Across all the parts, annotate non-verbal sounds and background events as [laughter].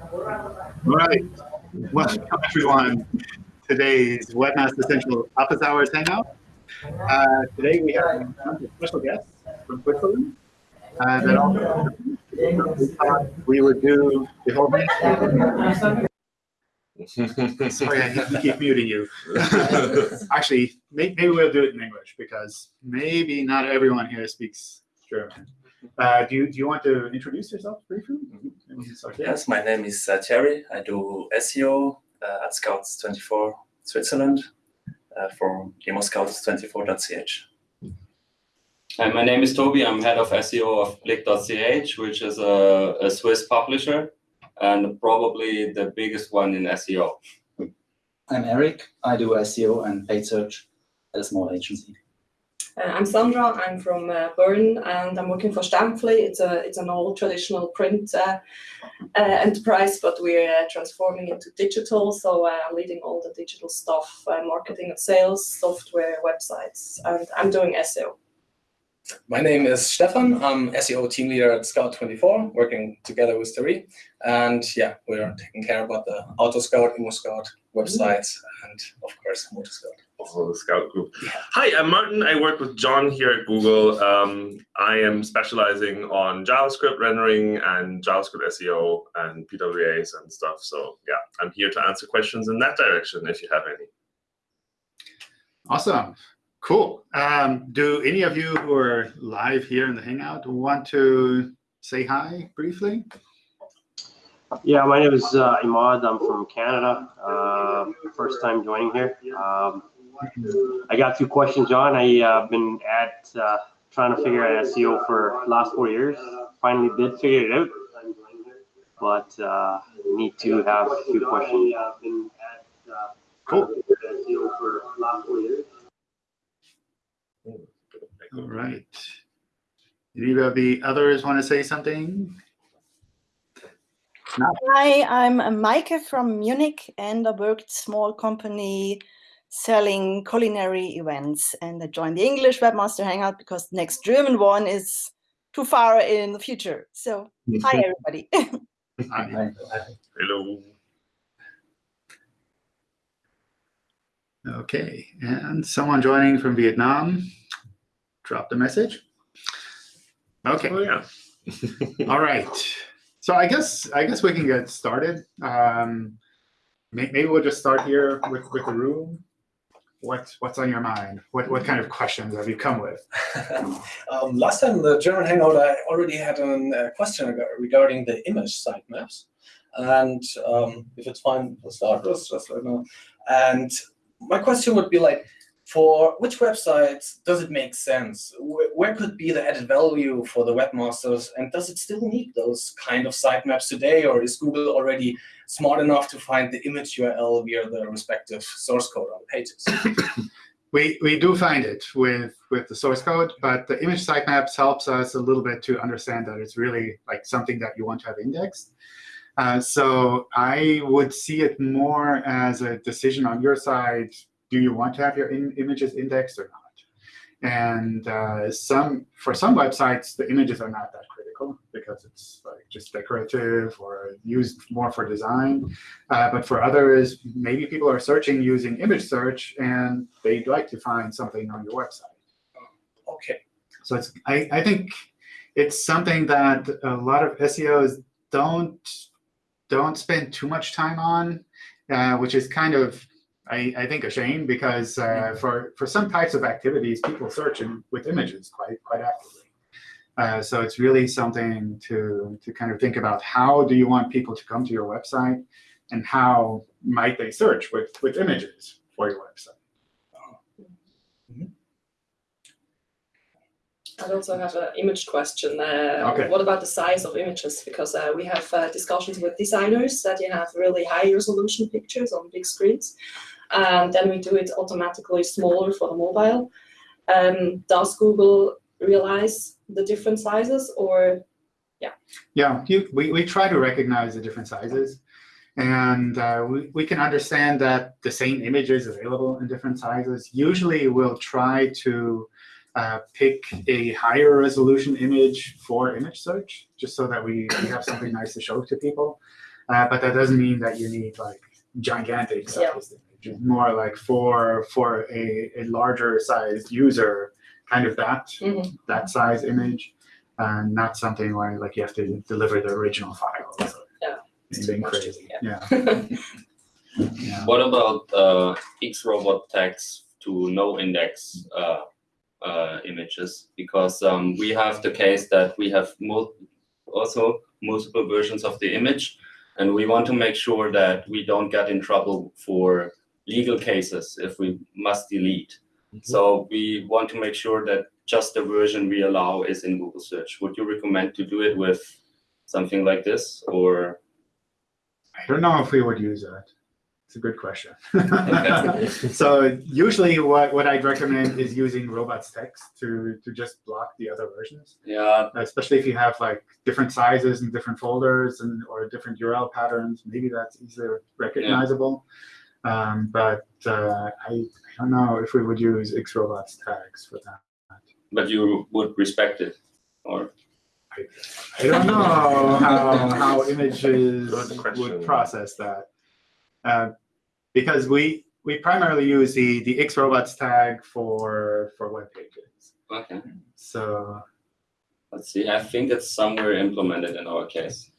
All right. Welcome, everyone. Today's Webmaster Central Office Hours Hangout. Uh, today we have a special guest from Switzerland. Uh, that all we would do the whole thing. Sorry, I keep muting you. [laughs] Actually, may- maybe we'll do it in English because maybe not everyone here speaks German. Uh, do you do you want to introduce yourself briefly? Maybe we can start there. Yes, my name is uh, Thierry. I do SEO uh, at Scouts24 Switzerland uh, for immoscout24.ch. Hi, my name is Toby. I'm head of SEO of Blick.ch, which is a, a Swiss publisher and probably the biggest one in SEO. I'm Eric. I do SEO and paid search at a small agency. Uh, I'm Sandra. I'm from uh, Bern, and I'm working for Stampfli. It's a it's an old traditional print uh, uh, enterprise, but we're uh, transforming into digital. So uh, I'm leading all the digital stuff, uh, marketing and sales, software, websites, and I'm doing SEO. My name is Stefan. I'm SEO team leader at Scout24, working together with Thierry. And yeah, we're taking care about the Auto Scout, Immo Scout websites, and of course, MotoScout. Also the Scout Group. Hi, I'm Martin. I work with John here at Google. Um, I am specializing on JavaScript rendering and JavaScript SEO and PWAs and stuff. So yeah, I'm here to answer questions in that direction if you have any. Awesome. Cool. Um, do any of you who are live here in the Hangout want to say hi briefly? Yeah, my name is uh, Imad. I'm from Canada. Uh, first time joining here. Um, I got two questions, John. I uh, been at uh, trying to figure out SEO for last four years. Finally did figure it out, but uh, need to have a few questions. Cool. All right. Any of the others want to say something? Hi, I'm Maike from Munich and I worked small company selling culinary events and I joined the English Webmaster Hangout because the next German one is too far in the future. So hi everybody. Hi. [laughs] Hello. Okay, and someone joining from Vietnam, drop the message. Okay. Oh yeah. [laughs] All right. So I guess I guess we can get started. Um, maybe we'll just start here with, with the room. What what's on your mind? What what kind of questions have you come with? [laughs] um, last time the German Hangout, I already had a uh, question regarding the image sitemaps. And um, if it's fine for starters, just let me know. And my question would be like, for which websites does it make sense? Where, could be the added value for the webmasters? And does it still need those kind of sitemaps today? Or is Google already smart enough to find the image URL via the respective source code on the pages? [coughs] We we do find it with with the source code, but the image sitemaps helps us a little bit to understand that it's really like something that you want to have indexed. Uh, so I would see it more as a decision on your side. Do you want to have your in images indexed or not? And uh, some for some websites, the images are not that critical because it's like just decorative or used more for design. Uh, but for others, maybe people are searching using image search and they'd like to find something on your website. Okay. So it's I, I think it's something that a lot of SEOs don't don't spend too much time on, uh, which is kind of I, I think a shame because uh, for for some types of activities, people search in, with images quite quite actively. Uh, so it's really something to to kind of think about how do you want people to come to your website, and how might they search with with images for your website. I also have an image question. Uh, Okay. What about the size of images? Because uh, we have uh, discussions with designers that you have really high resolution pictures on big screens. And then we do it automatically smaller for the mobile. Um, does Google realize the different sizes or Yeah, you, we, we try to recognize the different sizes. And uh, we, we can understand that the same image is available in different sizes. Usually we'll try to uh, pick a higher resolution image for image search, just so that we, we have something nice to show to people. Uh, but that doesn't mean that you need like gigantic Yeah. Sized image. More like for for a, a larger sized user, kind of that Mhm. that size image, and not something where like you have to deliver the original file. or Yeah. Anything much to- crazy. yeah. Yeah. [laughs] yeah. What about uh, Xrobot tags to no index uh, uh, images? Because um, we have the case that we have mul- also multiple versions of the image, and we want to make sure that we don't get in trouble for legal cases if we must delete. Mm-hmm. So we want to make sure that just the version we allow is in Google search. Would you recommend to do it with something like this or? I don't know if we would use that. It's a good question. [laughs] So usually what, what I'd recommend is using robots text to, to just block the other versions, Yeah, especially if you have like different sizes and different folders and or different URL patterns. Maybe that's easier recognizable. Um, but uh, I, I don't know if we would use Xrobots tags for that. but you would respect it or? I don't know how, how images would process that. Uh, because we we primarily use the, the Xrobots tag for for web pages. Okay. So Let's see, I think it's somewhere implemented in our case.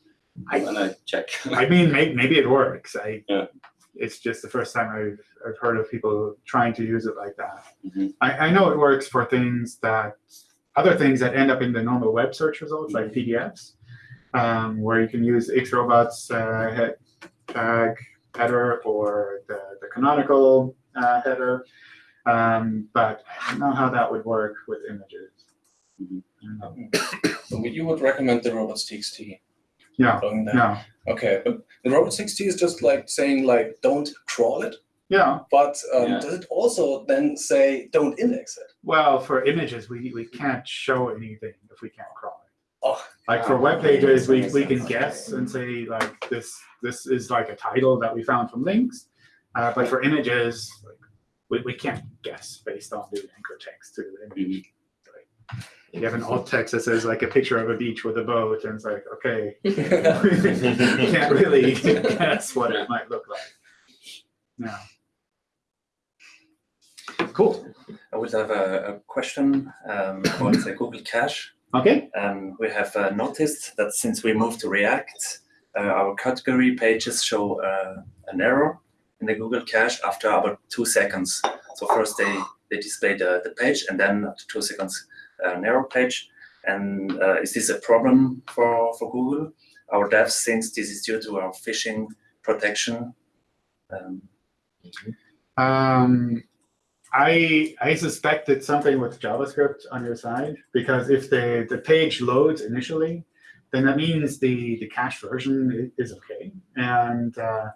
I- When I check. I mean maybe, maybe it works. I Yeah. It's just the first time I've I've heard of people trying to use it like that. Mhm. I, I know it works for things that other things that end up in the normal web search results, like PDFs, um, where you can use Xrobots uh, head, tag header or the, the canonical uh, header. Um, but I don't know how that would work with images. I don't know. So you would recommend the robots TXT? Yeah, Going there. no, Okay, but the robots TXT is just like saying like don't crawl it, yeah. but um, Yeah. does it also then say don't index it? Well, for images, we, we can't show anything if we can't crawl it. Oh, Like for Ah, web pages, we, we can guess and say like this this is like a title that we found from links. Uh, but for images, like, we, we can't guess based on the anchor text to the image. You have an alt text that says like a picture of a beach with a boat, and it's like, okay, [laughs] you can't really [laughs] guess what it might look like. No. Cool. I would have a, a question um, about the Google Cache. Okay. Um, we have uh, noticed that since we moved to React, uh, our category pages show uh, an error in the Google Cache after about two seconds. So first they, they display the, the page and then after two seconds uh, an page. And uh, is this a problem for, for Google? Our devs thinks this is due to our phishing protection. Um, Um, I I suspect it's something with JavaScript on your side because if the, the page loads initially, then that means the, the cache version is okay. And uh,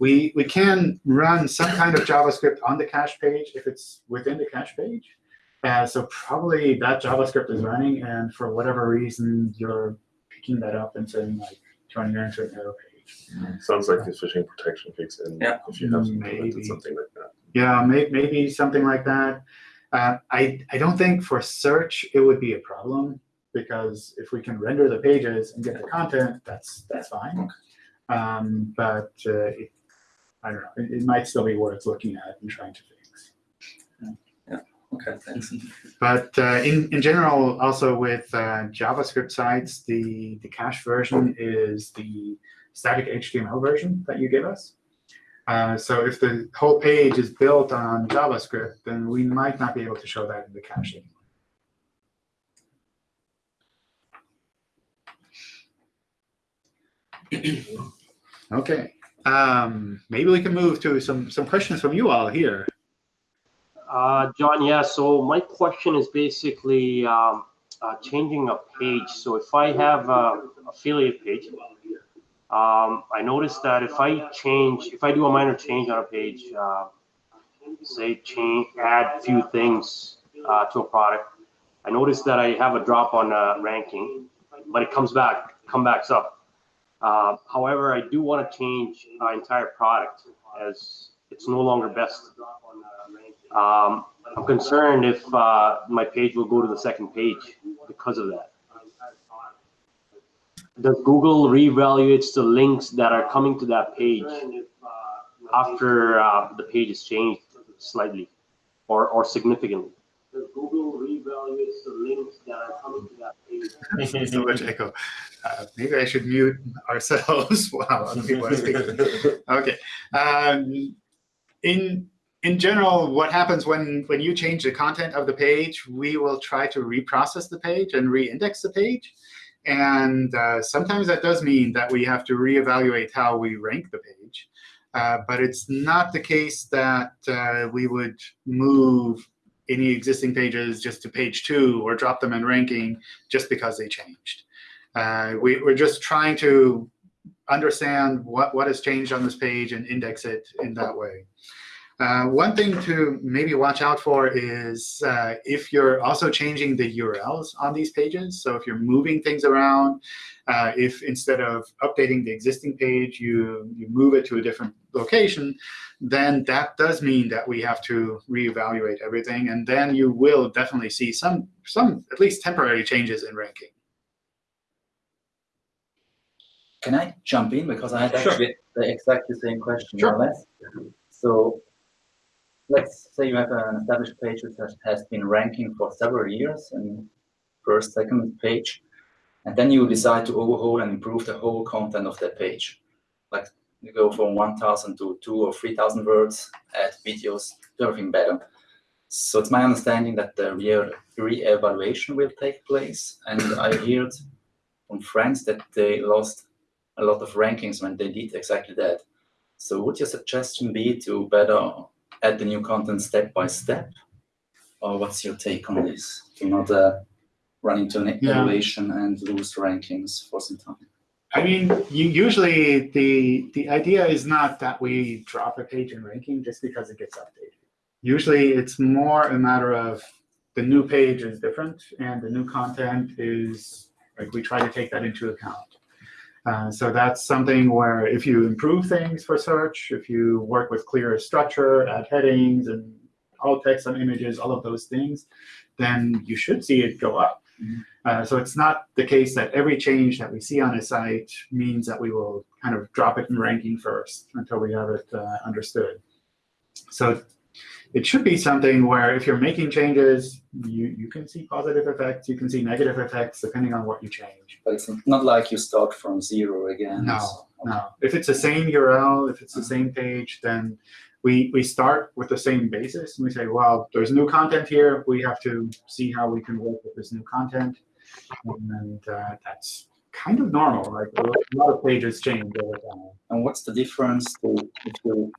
we we can run some kind of JavaScript on the cache page if it's within the cache page. Uh, so probably that JavaScript is running, and for whatever reason, you're picking that up and saying like turning it into an error page. Sounds like the phishing protection kicks in Yeah. if you have Maybe. implemented something like that. Yeah, may, maybe something like that. Uh, I I don't think for search it would be a problem because if we can render the pages and get the content, that's that's fine. Um, but uh, it, I don't know. It, it might still be worth looking at and trying to fix. Okay, thanks. But uh, in in general, also with uh, JavaScript sites, the the cache version is the static HTML version that you give us. Uh, so if the whole page is built on JavaScript, then we might not be able to show that in the cache anymore. [clears throat] Okay, um, maybe we can move to some some questions from you all here. Uh, John, yeah, so my question is basically um, uh, changing a page. So if I have a affiliate page, um, I noticed that if I change, if I do a minor change on a page, uh, say change, add few things uh, to a product, I noticed that I have a drop on uh, ranking, but it comes back, come backs up. Uh, however, I do want to change our entire product as it's no longer best. Um, I'm concerned if uh, my page will go to the second page because of that. does Google reevaluates the links that are coming to that page after uh, the page is changed slightly or, or significantly? Does Google reevaluates the links that are coming to that page? so much echo. Uh, maybe I should mute ourselves [laughs] while other people are speaking. [laughs] Okay. Um, in in general, what happens when when you change the content of the page, we will try to reprocess the page and re-index the page. And uh, sometimes that does mean that we have to reevaluate how we rank the page. Uh, but it's not the case that uh, we would move any existing pages just to page two or drop them in ranking just because they changed. Uh, we, we're just trying to understand what, what has changed on this page and index it in that way. Uh, one thing to maybe watch out for is uh, if you're also changing the URLs on these pages. So if you're moving things around, uh, if instead of updating the existing page, you, you move it to a different location, then that does mean that we have to reevaluate everything. And then you will definitely see some, some at least temporary changes in ranking. Can I jump in? Because I had Sure. actually the exactly same question, Sure. more or less. So let's say you have an established page which has, has been ranking for several years in first, second page, and then you decide to overhaul and improve the whole content of that page. Like you go from 1,000 to two or 3,000 words, add videos, everything better. So it's my understanding that the re- re-evaluation will take place, and I heard from friends that they lost a lot of rankings when they did exactly that. So would your suggestion be to better add the new content step by step? Or what's your take on this? To not uh, run into an Yeah. evaluation and lose rankings for some time. I mean, you, usually the the idea is not that we drop a page in ranking just because it gets updated. Usually, it's more a matter of the new page is different and the new content is like we try to take that into account. Uh, so that's something where if you improve things for search, if you work with clearer structure, add headings and alt text on images, all of those things, then you should see it go up. Uh, so it's not the case that every change that we see on a site means that we will kind of drop it in ranking first until we have it uh, understood. So it should be something where if you're making changes, you, you can see positive effects, you can see negative effects depending on what you change. But it's not like you start from zero again. No, so- No, if it's the same URL, if it's the same page, then we, we start with the same basis and we say, well, there's new content here. We have to see how we can work with this new content. And uh, that's kind of normal. Like a lot of pages change over time. And what's the difference to, if you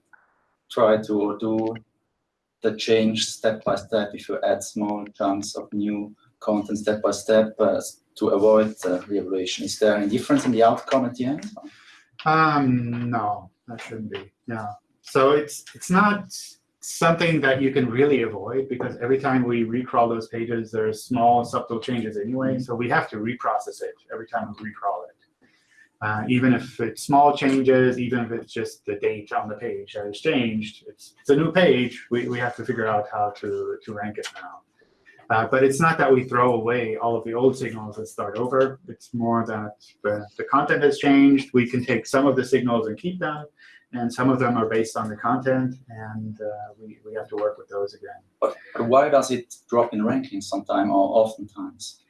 try to do the change step by step, if you add small chunks of new content step by step uh, to avoid uh, re-evaluation? Is there any difference in the outcome at the end? Um, no, that shouldn't be. Yeah. So it's it's not something that you can really avoid because every time we recrawl those pages, there's small subtle changes anyway. So we have to reprocess it every time we recrawl it. Uh, even if it's small changes, even if it's just the date on the page that has changed, it's, it's a new page. We, we have to figure out how to, to rank it now. Uh, but it's not that we throw away all of the old signals and start over. It's more that the, the content has changed. We can take some of the signals and keep them, and some of them are based on the content, and uh, we, we have to work with those again. But, why does it drop in ranking sometime or oftentimes?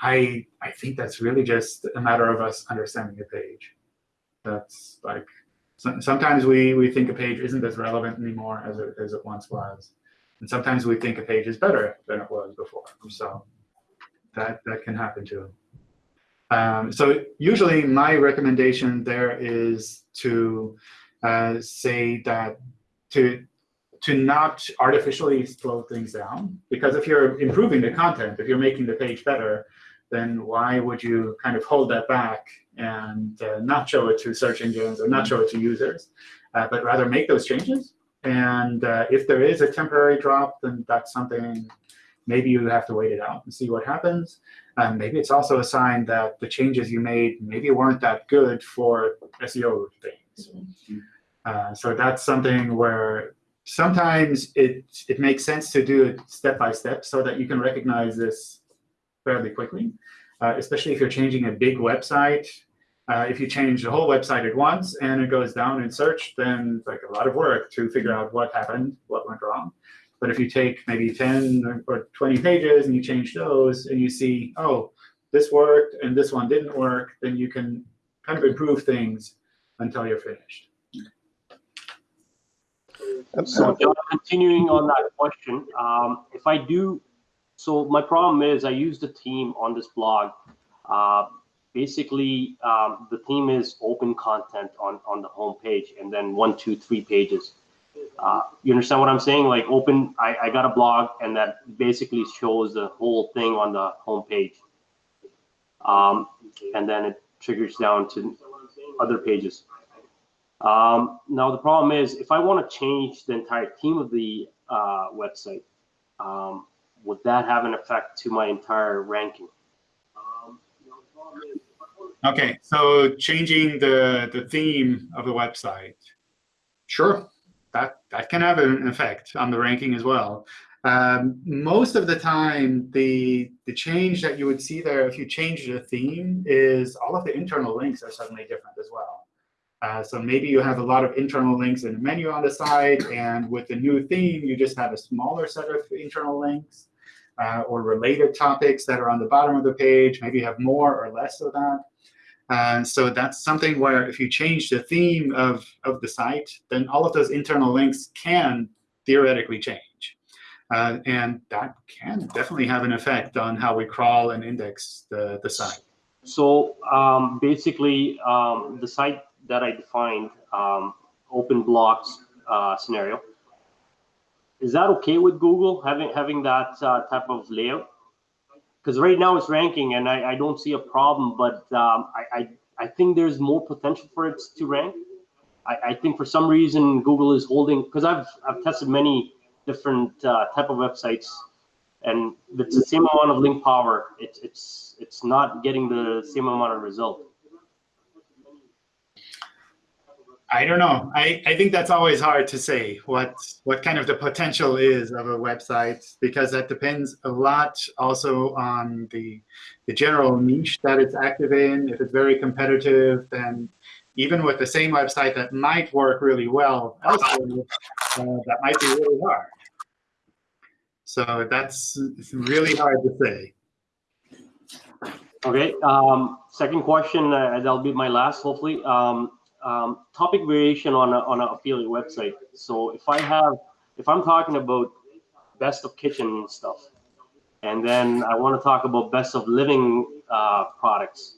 I, I think that's really just a matter of us understanding a page. That's like, so, sometimes we, we think a page isn't as relevant anymore as it, as it once was. And sometimes we think a page is better than it was before. So that, that can happen too. Um, so usually my recommendation there is to uh, say that to to not artificially slow things down. Because if you're improving the content, if you're making the page better, then why would you kind of hold that back and uh, not show it to search engines or not show it to users, uh, but rather make those changes? And uh, if there is a temporary drop, then that's something maybe you have to wait it out and see what happens. Um, maybe it's also a sign that the changes you made maybe weren't that good for SEO things. Uh, so that's something where sometimes it it makes sense to do it step by step so that you can recognize this fairly quickly. uh, especially if you're changing a big website. Uh, if you change the whole website at once and it goes down in search, then it's like a lot of work to figure out what happened, what went wrong. But if you take maybe 10 or 20 pages and you change those and you see, oh, this worked and this one didn't work, then you can kind of improve things until you're finished. So John, continuing on that question, um, if I do, so my problem is I use the theme on this blog. Uh, basically, um, the theme is open content on, on the home page and then one, two, three pages. Uh, you understand what I'm saying? Like open, I, I got a blog and that basically shows the whole thing on the home page. Um, and then it triggers down to other pages. Um, now the problem is if I want to change the entire theme of the uh, website, um, would that have an effect to my entire ranking? Okay, so changing the, the theme of the website. Sure, that, that can have an effect on the ranking as well. Um, most of the time, the, the change that you would see there if you change the theme is all of the internal links are suddenly different as well. Uh, so maybe you have a lot of internal links in the menu on the side, and with the new theme, you just have a smaller set of internal links uh, or related topics that are on the bottom of the page. Maybe you have more or less of that. Uh, so that's something where if you change the theme of, of the site, then all of those internal links can theoretically change. Uh, and that can definitely have an effect on how we crawl and index the, the site. So um, basically, um, the site that I defined, um, open blocks uh, scenario, is that okay with Google having having that uh, type of layout? Because right now it's ranking, and I, I don't see a problem, but um, I, I I think there's more potential for it to rank. I, I think for some reason Google is holding because I've I've tested many different uh, type of websites, and it's the same amount of link power. It's it's it's not getting the same amount of result. I don't know. I, I think that's always hard to say what what kind of the potential is of a website because that depends a lot also on the the general niche that it's active in. If it's very competitive, then even with the same website that might work really well elsewhere, uh, that might be really hard. So that's really hard to say. Okay. Um, second question. Uh, that'll be my last, hopefully. Um, um, topic variation on a, on an affiliate website. So if I have, if I'm talking about best of kitchen stuff, and then I want to talk about best of living uh, products,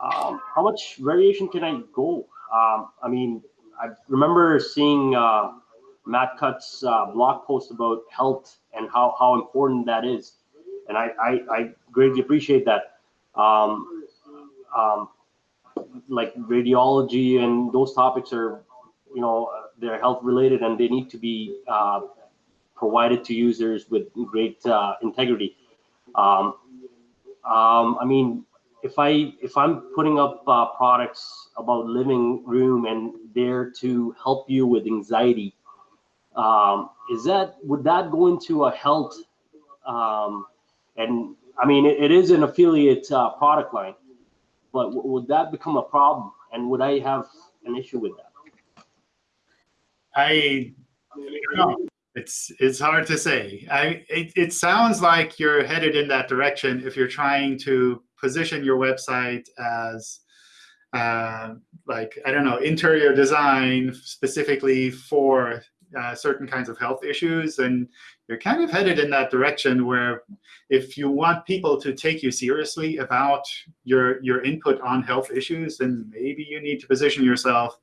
um, how much variation can I go? Um, I mean, I remember seeing uh, Matt Cutts uh, blog post about health and how, how important that is. And I, I, I greatly appreciate that. Um, um, like radiology and those topics are, you know, they're health related and they need to be uh, provided to users with great uh, integrity. Um, um, I mean, if I if I'm putting up uh, products about living room and there to help you with anxiety, um, is that would that go into a health? Um, and I mean, it, it is an affiliate uh, product line but would that become a problem? And would I have an issue with that? I, I. It's it's hard to say. I it, it sounds like you're headed in that direction if you're trying to position your website as uh, like I don't know interior design specifically for uh, certain kinds of health issues, and you're kind of headed in that direction where if you want people to take you seriously about your your input on health issues, then maybe you need to position yourself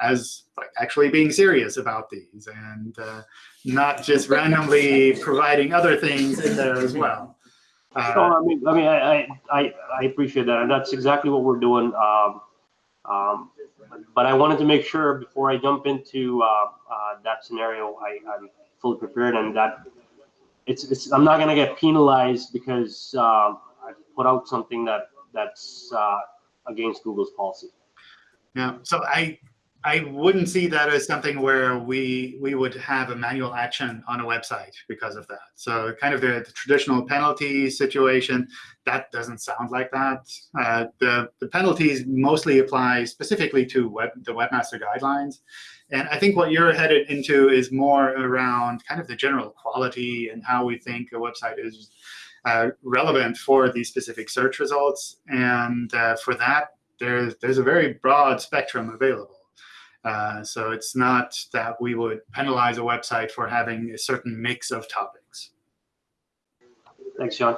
as like actually being serious about these and uh, not just randomly providing other things in there as well. Uh, so, I mean, I mean, I, I, I appreciate that, and that's exactly what we're doing. Um, um, but I wanted to make sure before I jump into uh, uh, that scenario, I, am fully prepared and that it's, it's I'm not going to get penalized because uh, I put out something that that's uh, against Google's policy. Yeah. So I I wouldn't see that as something where we we would have a manual action on a website because of that. So kind of the, the traditional penalty situation, that doesn't sound like that. Uh, the, the penalties mostly apply specifically to web, the webmaster guidelines. And I think what you're headed into is more around kind of the general quality and how we think a website is uh, relevant for these specific search results. And uh, for that, there's, there's a very broad spectrum available. Uh, so it's not that we would penalize a website for having a certain mix of topics. Thanks, John.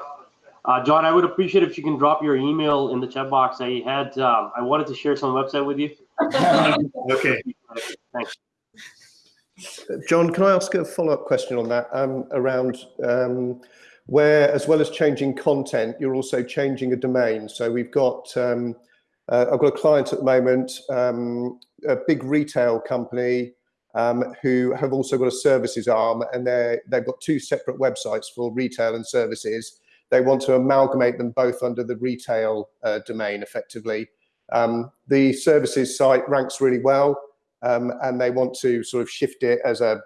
Uh, John, I would appreciate if you can drop your email in the chat box. I had, um, I wanted to share some website with you. [laughs] okay. Thanks. John, can I ask a follow-up question on that um, around um, where, as well as changing content, you're also changing a domain. So we've got um, uh, I've got a client at the moment, um, a big retail company um, who have also got a services arm and they they've got two separate websites for retail and services. They want to amalgamate them both under the retail uh, domain effectively. Um, the services site ranks really well um, and they want to sort of shift it as a,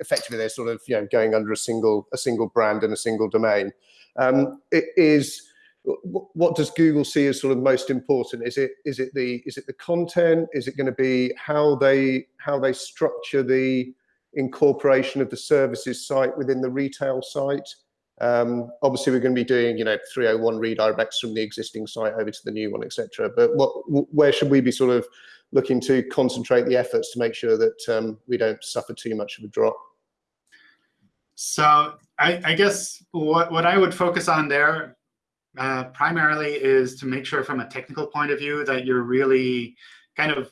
effectively they're sort of you know going under a single, a single brand and a single domain. Um, it is, what does Google see as sort of most important? Is it is it the is it the content? Is it going to be how they how they structure the incorporation of the services site within the retail site? Um, obviously, we're going to be doing you know 301 redirects from the existing site over to the new one, etc. But what where should we be sort of looking to concentrate the efforts to make sure that um, we don't suffer too much of a drop? So I, I guess what what I would focus on there uh, primarily is to make sure from a technical point of view that you're really kind of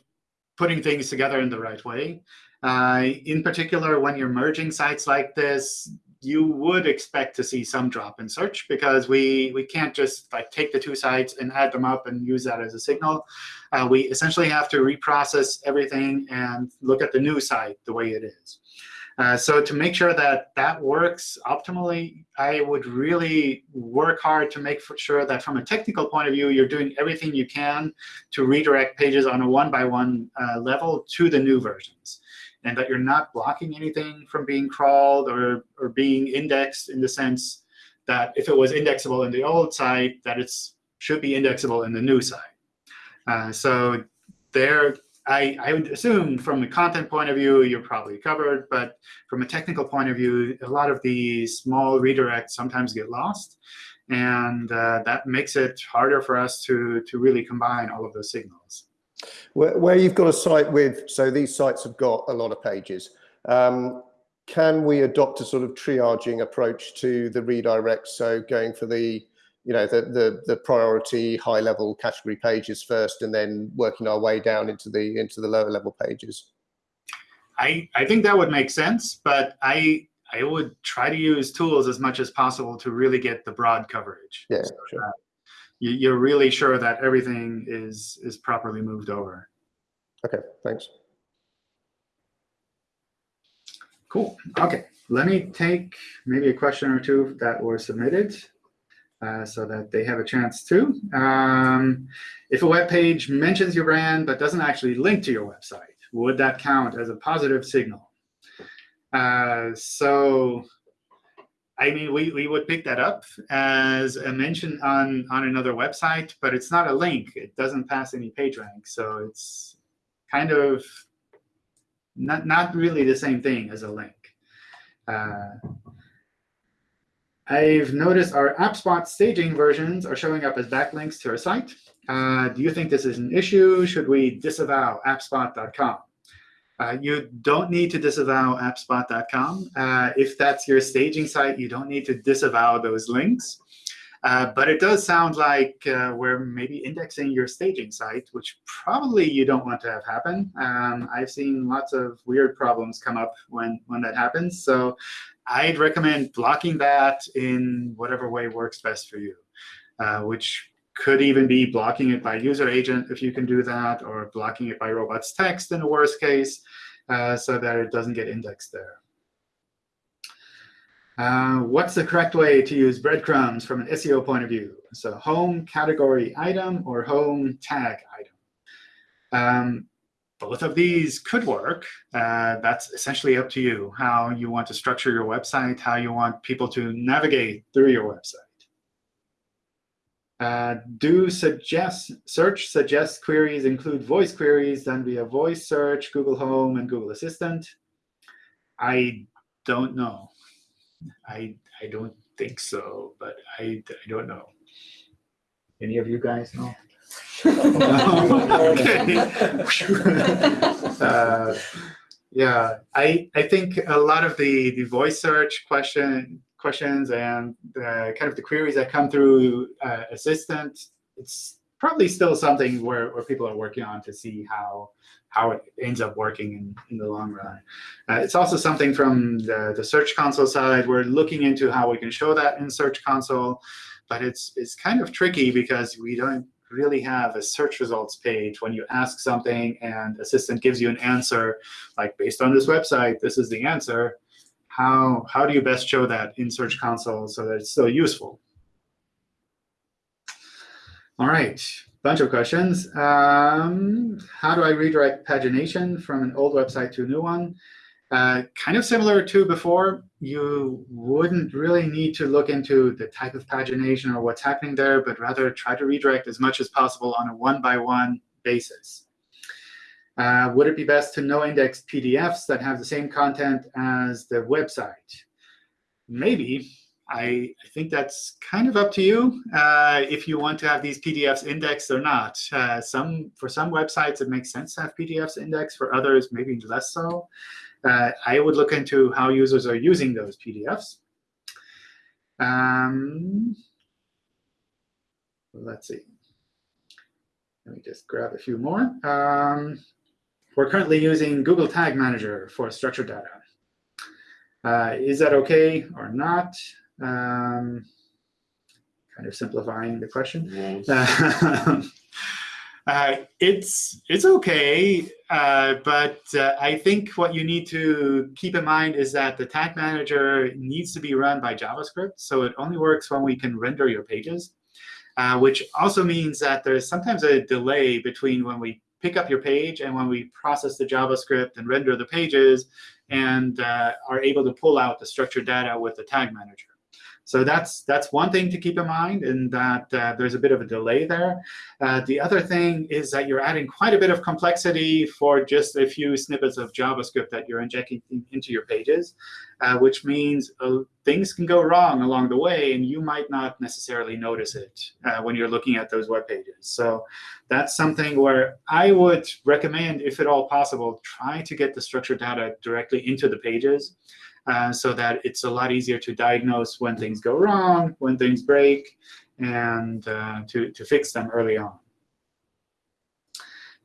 putting things together in the right way. Uh, in particular, when you're merging sites like this, you would expect to see some drop in search because we we can't just like take the two sites and add them up and use that as a signal. Uh, we essentially have to reprocess everything and look at the new site the way it is. Uh, so to make sure that that works optimally, I would really work hard to make sure that from a technical point of view, you're doing everything you can to redirect pages on a one-by-one -one, uh, level to the new versions. And that you're not blocking anything from being crawled or, or being indexed in the sense that if it was indexable in the old site, that it should be indexable in the new site. Uh, so there, I, I would assume from a content point of view, you're probably covered. But from a technical point of view, a lot of these small redirects sometimes get lost. And uh, that makes it harder for us to, to really combine all of those signals. Where, where you've got a site with, so these sites have got a lot of pages. Um, can we adopt a sort of triaging approach to the redirects? So going for the you know the, the the priority high level category pages first and then working our way down into the into the lower level pages. I i think that would make sense but i i would try to use tools as much as possible to really get the broad coverage. Yeah so sure. you, you're really sure that everything is is properly moved over. Okay thanks. Cool. Okay let me take maybe a question or two that were submitted uh, so that they have a chance to. Um, if a web page mentions your brand but doesn't actually link to your website, would that count as a positive signal? Uh, so, I mean, we, we would pick that up as a mention on, on another website, but it's not a link. It doesn't pass any PageRank. So it's kind of not, not really the same thing as a link. Uh, I've noticed our AppSpot staging versions are showing up as backlinks to our site. Uh, do you think this is an issue? Should we disavow appspot.com? Uh, you don't need to disavow appspot.com. Uh, if that's your staging site, you don't need to disavow those links. Uh, but it does sound like uh, we're maybe indexing your staging site, which probably you don't want to have happen. Um, I've seen lots of weird problems come up when, when that happens. So I'd recommend blocking that in whatever way works best for you, uh, which could even be blocking it by user agent if you can do that, or blocking it by robots text in the worst case, uh, so that it doesn't get indexed there. Uh, what's the correct way to use breadcrumbs from an SEO point of view? So home category item or home tag item. Um, both of these could work. Uh, that's essentially up to you, how you want to structure your website, how you want people to navigate through your website. Uh, do suggest search suggest queries include voice queries done via voice search, Google Home, and Google Assistant? I don't know. I I don't think so, but I, I don't know. Any of you guys know? Okay. [laughs] uh, yeah, I I think a lot of the the voice search question questions and the, kind of the queries that come through uh, Assistant, it's probably still something where, where people are working on to see how how it ends up working in, in the long run. Uh, it's also something from the, the Search Console side. We're looking into how we can show that in Search Console, but it's it's kind of tricky because we don't really have a search results page when you ask something and Assistant gives you an answer, like based on this website, this is the answer how, how do you best show that in Search Console so that it's still useful? All right, bunch of questions. Um, how do I redirect pagination from an old website to a new one? Uh, kind of similar to before, you wouldn't really need to look into the type of pagination or what's happening there, but rather try to redirect as much as possible on a one-by-one -one basis. Uh, would it be best to no index PDFs that have the same content as the website? Maybe. I, I think that's kind of up to you uh, if you want to have these PDFs indexed or not. Uh, some For some websites, it makes sense to have PDFs indexed. For others, maybe less so. Uh, I would look into how users are using those PDFs. Um, let's see. Let me just grab a few more. Um, we're currently using Google Tag Manager for structured data. Uh, is that OK or not? Um, kind of simplifying the question. Yes. [laughs] Uh, it's it's OK, uh, but uh, I think what you need to keep in mind is that the tag manager needs to be run by JavaScript. So it only works when we can render your pages, uh, which also means that there's sometimes a delay between when we pick up your page and when we process the JavaScript and render the pages and uh, are able to pull out the structured data with the tag manager. So that's that's one thing to keep in mind, and that uh, there's a bit of a delay there. Uh, the other thing is that you're adding quite a bit of complexity for just a few snippets of JavaScript that you're injecting into your pages, uh, which means uh, things can go wrong along the way, and you might not necessarily notice it uh, when you're looking at those web pages. So that's something where I would recommend, if at all possible, try to get the structured data directly into the pages uh, so that it's a lot easier to diagnose when things go wrong, when things break, and uh, to, to fix them early on.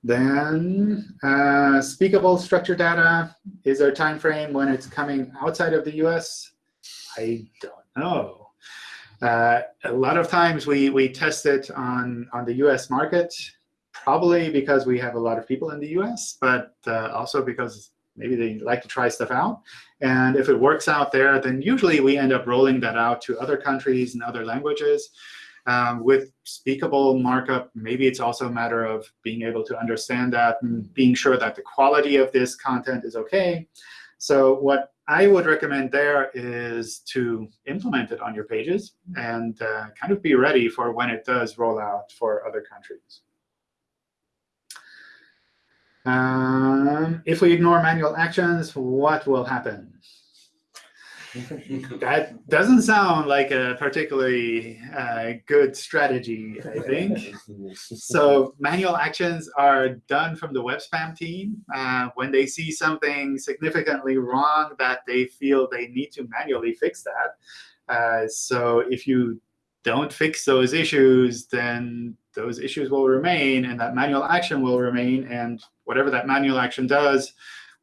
Then uh, speakable structured data, is a time frame when it's coming outside of the US? I don't know. Uh, a lot of times we, we test it on, on the US market, probably because we have a lot of people in the US, but uh, also because maybe they like to try stuff out. And if it works out there, then usually we end up rolling that out to other countries and other languages. Um, with speakable markup, maybe it's also a matter of being able to understand that and being sure that the quality of this content is OK. So what I would recommend there is to implement it on your pages and uh, kind of be ready for when it does roll out for other countries. Um, if we ignore manual actions, what will happen? that doesn't sound like a particularly uh, good strategy, I think. so manual actions are done from the web spam team uh, when they see something significantly wrong that they feel they need to manually fix that. Uh, so if you don't fix those issues, then those issues will remain, and that manual action will remain, and whatever that manual action does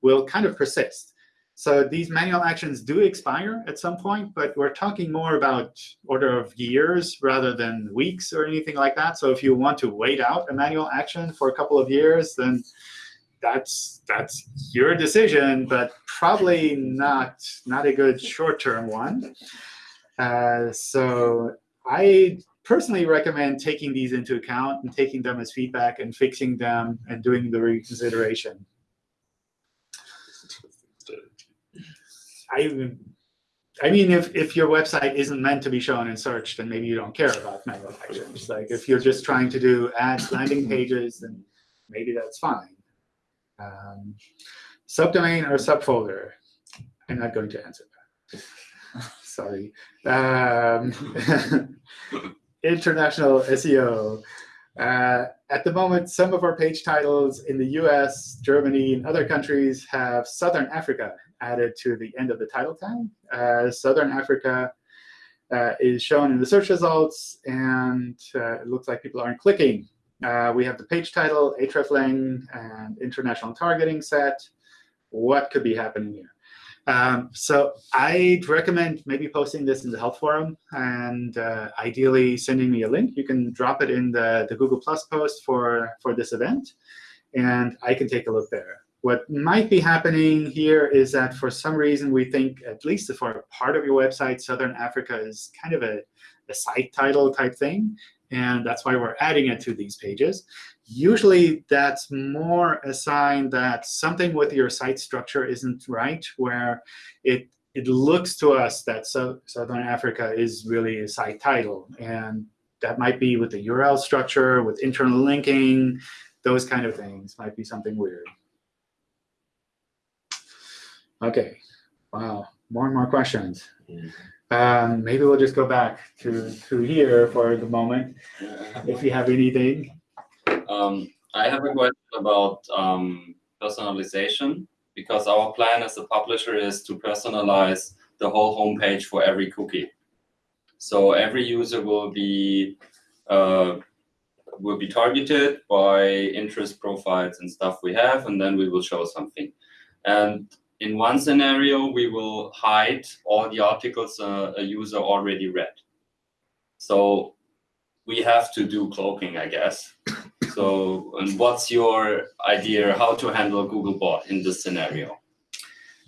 will kind of persist. So these manual actions do expire at some point, but we're talking more about order of years rather than weeks or anything like that. So if you want to wait out a manual action for a couple of years, then that's that's your decision, but probably not not a good short-term one. Uh, so I personally recommend taking these into account and taking them as feedback and fixing them and doing the reconsideration. I, I mean, if, if your website isn't meant to be shown in search, then maybe you don't care about meta actions. Like if you're just trying to do ads, landing pages, then maybe that's fine. Um, subdomain or subfolder? I'm not going to answer that. Sorry. Um, [laughs] international SEO. Uh, at the moment, some of our page titles in the US, Germany, and other countries have Southern Africa added to the end of the title tag. Uh, Southern Africa uh, is shown in the search results, and uh, it looks like people aren't clicking. Uh, we have the page title, hreflang, and international targeting set. What could be happening here? Um, so I'd recommend maybe posting this in the help forum and uh, ideally sending me a link. You can drop it in the, the Google Plus post for, for this event, and I can take a look there. What might be happening here is that for some reason we think, at least for a part of your website, Southern Africa is kind of a, a site title type thing. And that's why we're adding it to these pages. Usually that's more a sign that something with your site structure isn't right, where it it looks to us that so, Southern Africa is really a site title. And that might be with the URL structure, with internal linking, those kind of things might be something weird. OK, wow, more and more questions. Um, maybe we'll just go back to, to here for the moment, if you have anything. Um, I have a question about um, personalization, because our plan as a publisher is to personalize the whole homepage for every cookie. So every user will be uh, will be targeted by interest profiles and stuff we have, and then we will show something. And in one scenario, we will hide all the articles uh, a user already read. So we have to do cloaking, I guess. So, and what's your idea how to handle Googlebot in this scenario?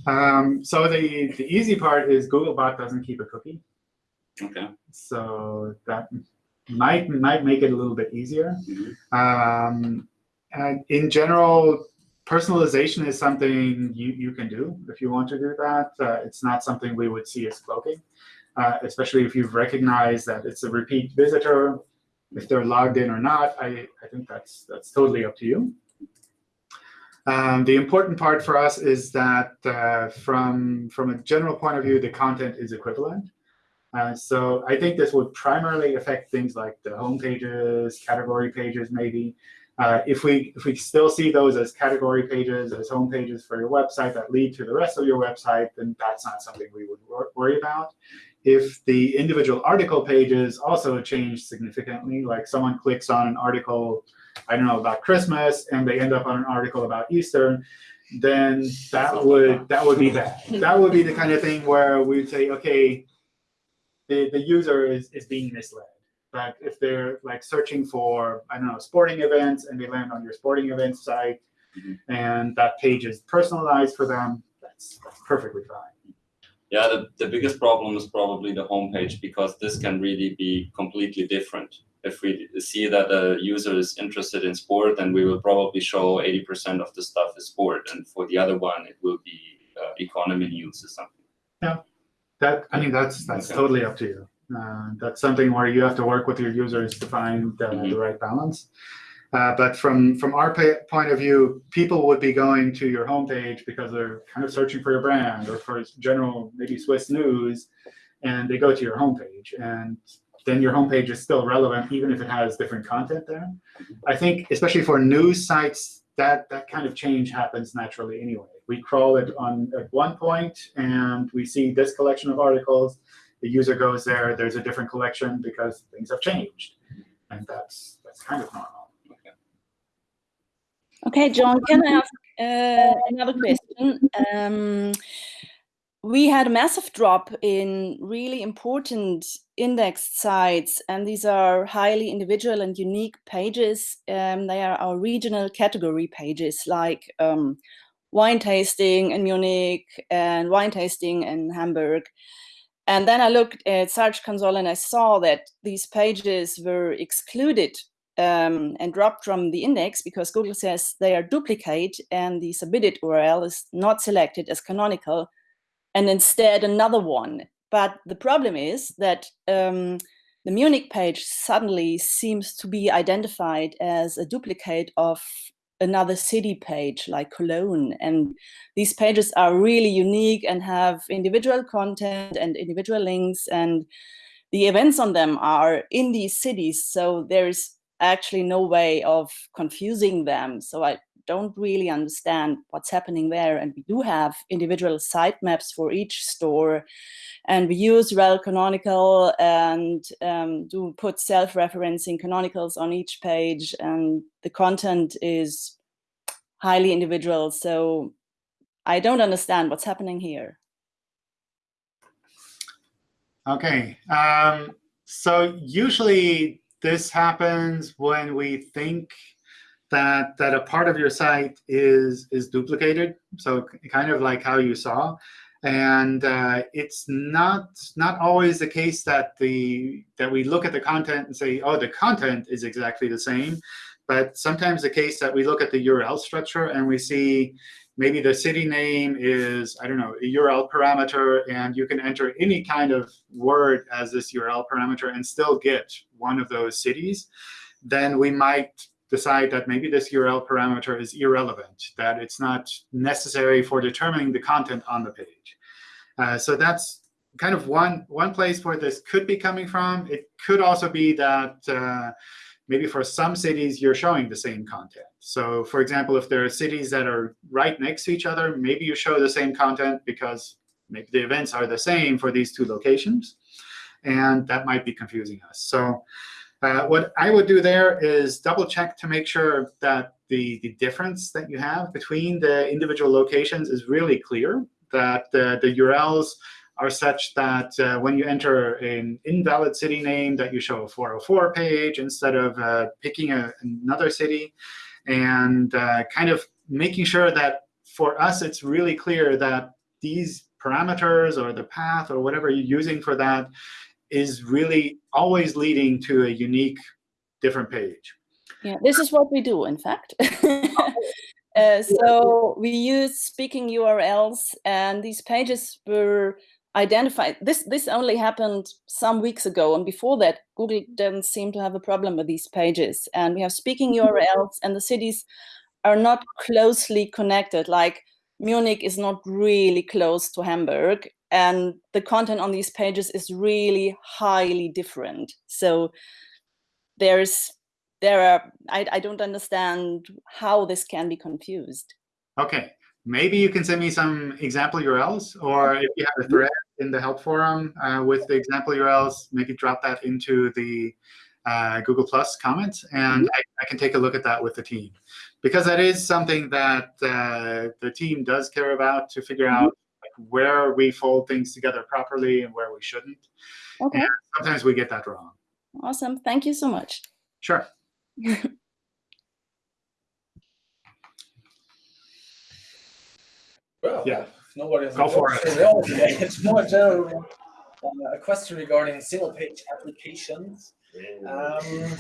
Um, so the, the easy part is Googlebot doesn't keep a cookie. Okay. So that might might make it a little bit easier. Mm -hmm. um, and in general, personalization is something you, you can do if you want to do that. Uh, it's not something we would see as cloaking, uh, especially if you've recognized that it's a repeat visitor. If they're logged in or not, I, I think that's, that's totally up to you. Um, the important part for us is that uh, from, from a general point of view, the content is equivalent. Uh, so I think this would primarily affect things like the home pages, category pages, maybe. Uh, if we if we still see those as category pages, as home pages for your website that lead to the rest of your website, then that's not something we would wor worry about. If the individual article pages also change significantly, like someone clicks on an article, I don't know, about Christmas, and they end up on an article about Easter, then that would that would be bad. That would be the kind of thing where we'd say, OK, the, the user is, is being misled. But if they're like searching for, I don't know, sporting events, and they land on your sporting events site, mm -hmm. and that page is personalized for them, that's, that's perfectly fine. Yeah, the, the biggest problem is probably the homepage, because this can really be completely different. If we see that a user is interested in sport, then we will probably show 80% of the stuff is sport. And for the other one, it will be uh, economy news or something. Yeah, that I mean, that's that's okay. totally up to you. Uh, that's something where you have to work with your users to find uh, the right balance. Uh, but from, from our point of view, people would be going to your homepage because they're kind of searching for your brand or for general, maybe Swiss news, and they go to your homepage. And then your homepage is still relevant, even if it has different content there. I think, especially for news sites, that, that kind of change happens naturally anyway. We crawl it on at one point, and we see this collection of articles the user goes there, there's a different collection because things have changed. And that's, that's kind of normal. Okay, John, can I ask uh, another question? Um, we had a massive drop in really important indexed sites, and these are highly individual and unique pages. Um, they are our regional category pages, like um, wine tasting in Munich and wine tasting in Hamburg. And then I looked at Search Console and I saw that these pages were excluded um, and dropped from the index because Google says they are duplicate and the submitted URL is not selected as canonical and instead another one. But the problem is that um, the Munich page suddenly seems to be identified as a duplicate of another city page like Cologne. And these pages are really unique and have individual content and individual links and the events on them are in these cities. So there's actually no way of confusing them. So I don't really understand what's happening there. And we do have individual sitemaps for each store. And we use rel canonical and um, do put self-referencing canonicals on each page. And the content is highly individual. So I don't understand what's happening here. Okay. Um, so usually this happens when we think that that a part of your site is is duplicated. So kind of like how you saw. And uh, it's not not always the case that the that we look at the content and say, oh, the content is exactly the same. But sometimes the case that we look at the URL structure and we see maybe the city name is, I don't know, a URL parameter, and you can enter any kind of word as this URL parameter and still get one of those cities, then we might decide that maybe this URL parameter is irrelevant, that it's not necessary for determining the content on the page. Uh, so that's kind of one, one place where this could be coming from. It could also be that uh, maybe for some cities, you're showing the same content. So for example, if there are cities that are right next to each other, maybe you show the same content because maybe the events are the same for these two locations. And that might be confusing us. So uh, what I would do there is double check to make sure that the, the difference that you have between the individual locations is really clear, that the, the URLs are such that uh, when you enter an invalid city name, that you show a 404 page instead of uh, picking a, another city, and uh, kind of making sure that for us it's really clear that these parameters or the path or whatever you're using for that is really always leading to a unique different page. Yeah, this is what we do, in fact. [laughs] uh, so we use speaking URLs, and these pages were identified. This this only happened some weeks ago, and before that, Google didn't seem to have a problem with these pages. And we have speaking mm-hmm. URLs, and the cities are not closely connected. Like Munich is not really close to Hamburg, and the content on these pages is really highly different. So there's there are I, I don't understand how this can be confused. Okay, maybe you can send me some example URLs, or if you have a thread in the help forum uh, with the example URLs, maybe drop that into the uh, Google Plus comments, and I, I, can take a look at that with the team. Because that is something that uh, the team does care about to figure out like, where we fold things together properly and where we shouldn't. Okay. And sometimes we get that wrong. Awesome. Thank you so much. Sure. [laughs] well, yeah nobody has Go for it. It's more general uh, a question regarding single page applications. Um,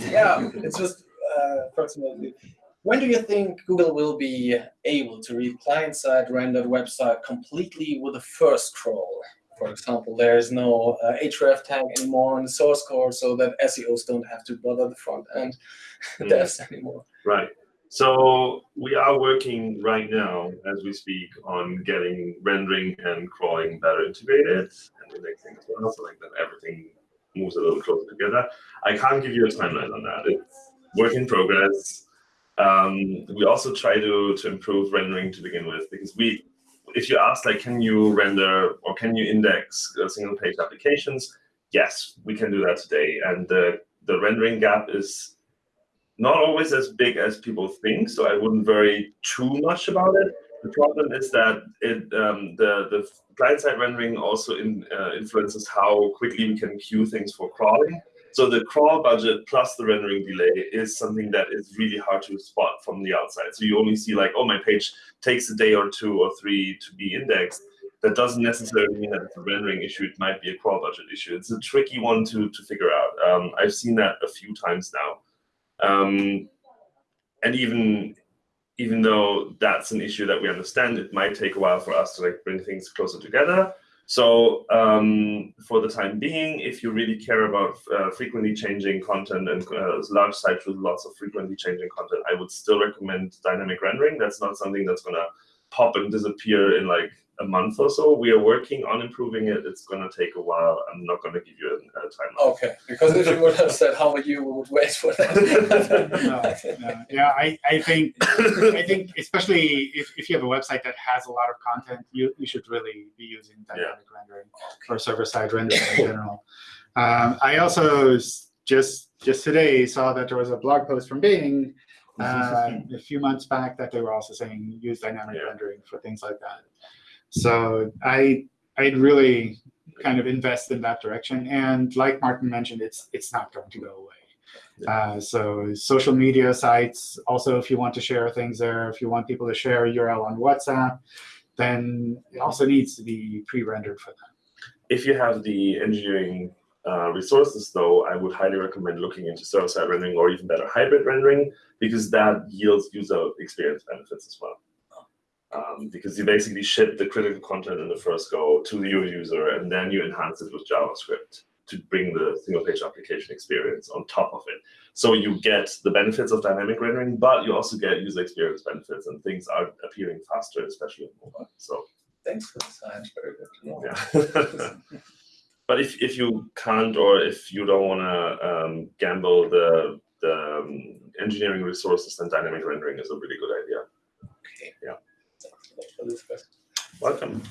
yeah, it's just uh, approximately. When do you think Google will be able to read client-side rendered website completely with a first scroll? For example, there is no uh, href tag anymore in the source code, so that SEOs don't have to bother the front end [laughs] mm. devs anymore. Right. So we are working right now, as we speak, on getting rendering and crawling better integrated and indexing as well, so like that everything moves a little closer together. I can't give you a timeline on that. It's work in progress. Um, we also try to, to improve rendering to begin with, because we, if you ask like, can you render or can you index single page applications? Yes, we can do that today. And the, the rendering gap is not always as big as people think, so I wouldn't worry too much about it. The problem is that it, um, the, the client-side rendering also in, uh, influences how quickly we can queue things for crawling. So the crawl budget plus the rendering delay is something that is really hard to spot from the outside. So you only see like, oh, my page takes a day or two or three to be indexed. that doesn't necessarily mean that it's a rendering issue. It might be a crawl budget issue. It's a tricky one to to figure out. Um, I've seen that a few times now, um, and even even though that's an issue that we understand, it might take a while for us to like bring things closer together. So um, for the time being, if you really care about uh, frequently changing content and uh, large sites with lots of frequently changing content, I would still recommend dynamic rendering. That's not something that's going to pop and disappear in like a month or so. We are working on improving it. It's going to take a while. I'm not going to give you a, a timeline. Okay, because if you would have said how you would wait for that. [laughs] no, no. Yeah, I, I think I think especially if, if you have a website that has a lot of content, you, you should really be using dynamic yeah. rendering or server-side rendering in general. Um, I also just just today saw that there was a blog post from Bing [laughs] uh, a few months back that they were also saying use dynamic yeah. rendering for things like that. So I I'd really kind of invest in that direction. And like Martin mentioned, it's it's not going to go away. Uh, so social media sites, also if you want to share things there, if you want people to share a URL on WhatsApp, then it also needs to be pre-rendered for them. If you have the engineering uh, resources, though, I would highly recommend looking into server-side rendering or even better hybrid rendering, because that yields user experience benefits as well um, because you basically ship the critical content in the first go to your user, and then you enhance it with JavaScript to bring the single page application experience on top of it. So you get the benefits of dynamic rendering, but you also get user experience benefits, and things are appearing faster, especially on mobile. So thanks for the science, very good. Yeah. [laughs] but if, if you can't or if you don't want to um, gamble the the um, engineering resources, then dynamic rendering is a really good idea. Okay. Yeah. Welcome.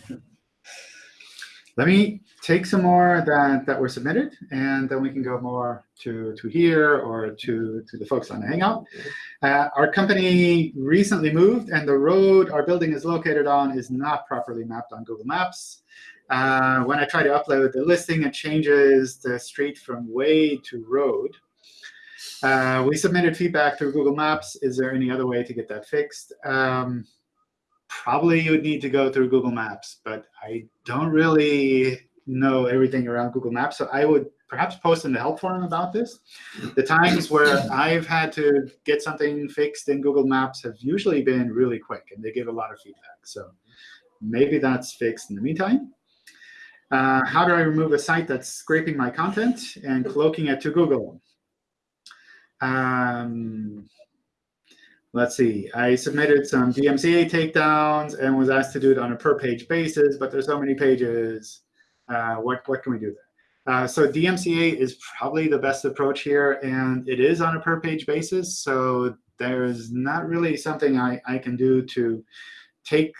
Let me take some more that, that were submitted, and then we can go more to, to here or to, to the folks on the Hangout. Uh, our company recently moved, and the road our building is located on is not properly mapped on Google Maps. Uh, when I try to upload the listing, it changes the street from way to road. Uh, we submitted feedback through Google Maps. Is there any other way to get that fixed? Um, probably you would need to go through Google Maps, but I don't really know everything around Google Maps. So I would perhaps post in the help forum about this. The times where I've had to get something fixed in Google Maps have usually been really quick, and they give a lot of feedback. So maybe that's fixed in the meantime. Uh, how do I remove a site that's scraping my content and cloaking it to Google? Um, let's see, I submitted some DMCA takedowns and was asked to do it on a per page basis, but there's so many pages. Uh, what, what can we do there? Uh, so DMCA is probably the best approach here, and it is on a per page basis. So there's not really something I, I can do to take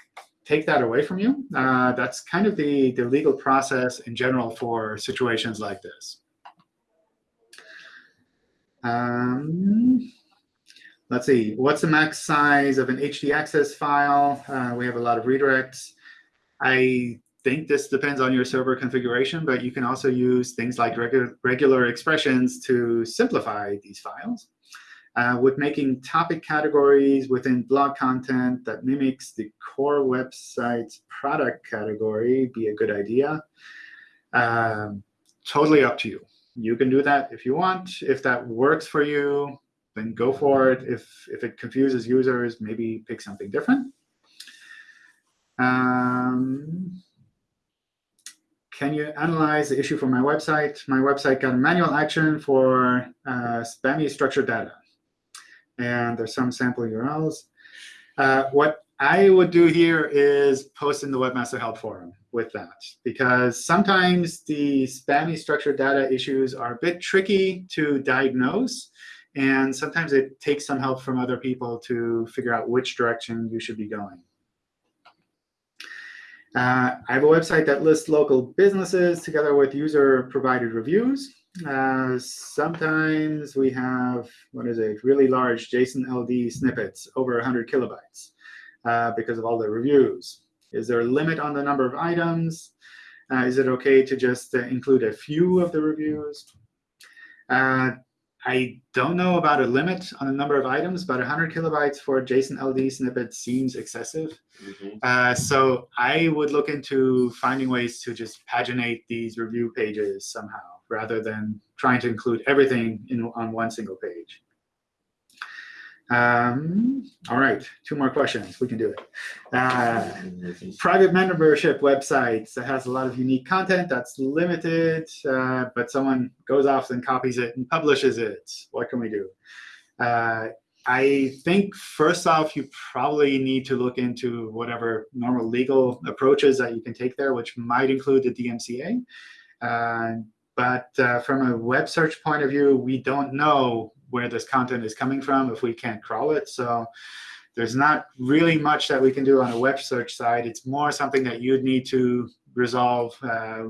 take that away from you. Uh, that's kind of the, the legal process in general for situations like this. Um, let's see, what's the max size of an htaccess file? Uh, we have a lot of redirects. I think this depends on your server configuration, but you can also use things like regu regular expressions to simplify these files. Uh, with making topic categories within blog content that mimics the core website's product category be a good idea. Um, totally up to you. You can do that if you want. If that works for you, then go for it. If, if it confuses users, maybe pick something different. Um, can you analyze the issue for my website? My website got a manual action for uh, spammy structured data. And there's some sample URLs. Uh, what I would do here is post in the Webmaster Help Forum with that, because sometimes the spammy structured data issues are a bit tricky to diagnose. And sometimes it takes some help from other people to figure out which direction you should be going. Uh, I have a website that lists local businesses together with user-provided reviews. Uh, sometimes we have, what is it, really large JSON LD snippets, over 100 kilobytes, uh, because of all the reviews. Is there a limit on the number of items? Uh, is it OK to just uh, include a few of the reviews? I don't know about a limit on the number of items, but 100 kilobytes for a JSON LD snippet seems excessive. Mhm. Uh, so I would look into finding ways to just paginate these review pages somehow, rather than trying to include everything in, on one single page. Um, all right, two more questions. We can do it. Uh, private membership websites that has a lot of unique content that's limited, uh, but someone goes off and copies it and publishes it. What can we do? Uh, I think first off, you probably need to look into whatever normal legal approaches that you can take there, which might include the DMCA. Uh, but uh, from a web search point of view, we don't know where this content is coming from if we can't crawl it. So there's not really much that we can do on a web search side. It's more something that you'd need to resolve uh,